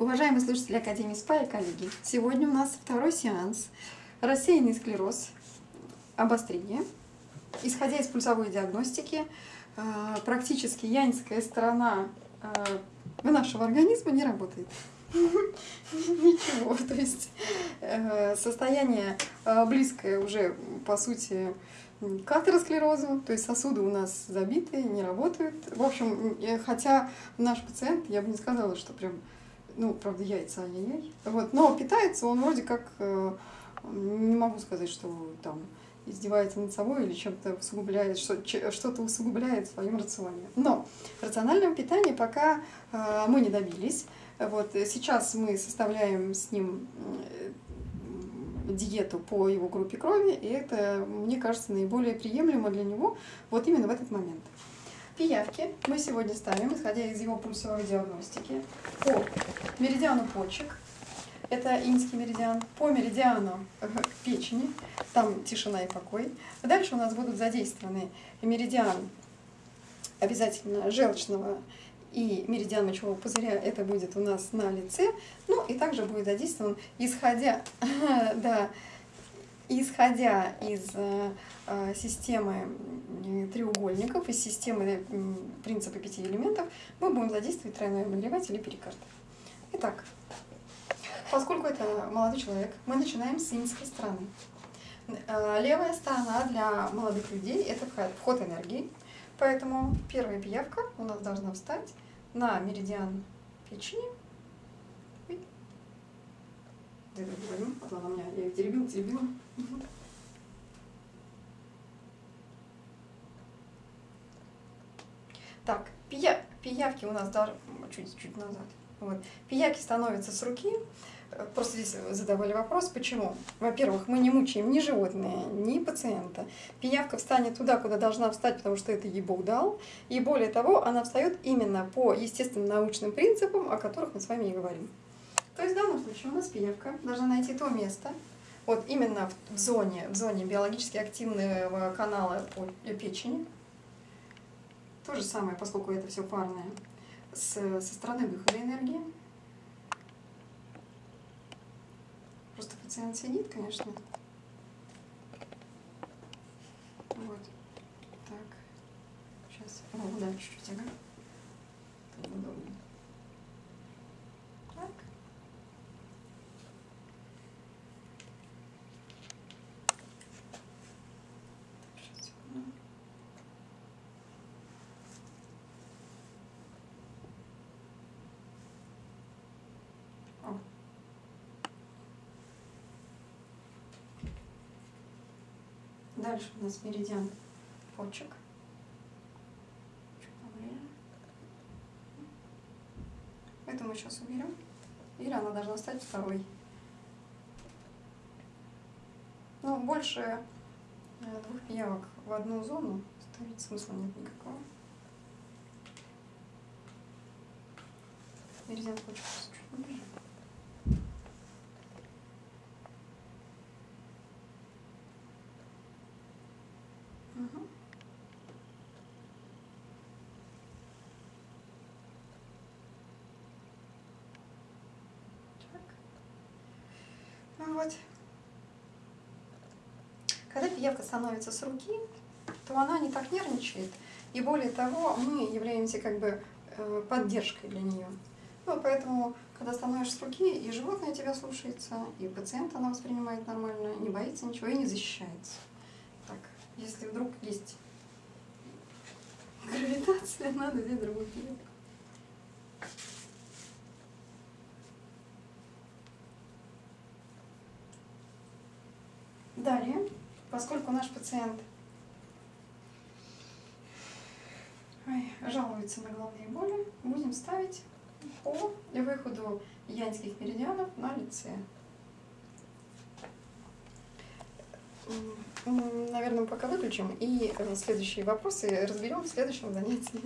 Уважаемые слушатели Академии СПА и коллеги, сегодня у нас второй сеанс рассеянный склероз, обострение. Исходя из пульсовой диагностики, э, практически янская сторона э, нашего организма не работает. Ничего, то есть э, состояние близкое уже, по сути, к атеросклерозу, то есть сосуды у нас забиты, не работают. В общем, хотя наш пациент, я бы не сказала, что прям ну, правда, яйца, ай-яй-яй. Вот, но питается он вроде как, э, не могу сказать, что там издевается над собой или чем-то усугубляет, что-то усугубляет в своем рационе. Но рационального питания пока э, мы не добились. Вот, сейчас мы составляем с ним э, диету по его группе крови, и это, мне кажется, наиболее приемлемо для него вот именно в этот момент. Пиявки. Мы сегодня ставим, исходя из его пульсовой диагностики, по меридиану почек, это инский меридиан, по меридиану э, печени, там тишина и покой. Дальше у нас будут задействованы меридиан обязательно желчного и меридиан мочевого пузыря, это будет у нас на лице, ну и также будет задействован, исходя, да, исходя из э, э, системы треугольников, из системы принципа пяти элементов, мы будем задействовать тройной обогреватель и перикард. Итак, поскольку это молодой человек, мы начинаем с инской стороны. Э, левая сторона для молодых людей – это вход энергии, поэтому первая пиявка у нас должна встать на меридиан печени, А то она меня, я ее теребила, теребила. Так, пия, пиявки у нас даже чуть-чуть назад. Вот. Пиявки становятся с руки. Просто здесь задавали вопрос, почему. Во-первых, мы не мучаем ни животное, ни пациента. Пиявка встанет туда, куда должна встать, потому что это ей Бог дал. И более того, она встает именно по естественным научным принципам, о которых мы с вами и говорим. То есть в данном случае у нас пиявка должна найти то место, вот именно в зоне, в зоне биологически активного канала печени. То же самое, поскольку это все парное, с, со стороны выхода энергии. Просто пациент сидит, конечно. Вот. Так. Сейчас. О, да, чуть-чуть, ага. удобнее. Дальше у нас меридиан почек. Это мы сейчас уберем. Или она должна стать второй. Но больше э, двух пиявок в одну зону ставить смысла нет никакого. Меридиан почек чуть ниже. Вот. Когда пиявка становится с руки, то она не так нервничает. И более того, мы являемся как бы э, поддержкой для нее. Ну, поэтому, когда становишься с руки, и животное тебя слушается, и пациент она воспринимает нормально, не боится ничего и не защищается. Так, если вдруг есть гравитация, надо взять другую пиявку. Далее, поскольку наш пациент жалуется на головные боли, будем ставить по выходу янских меридианов на лице. Наверное, пока выключим и следующие вопросы разберем в следующем занятии.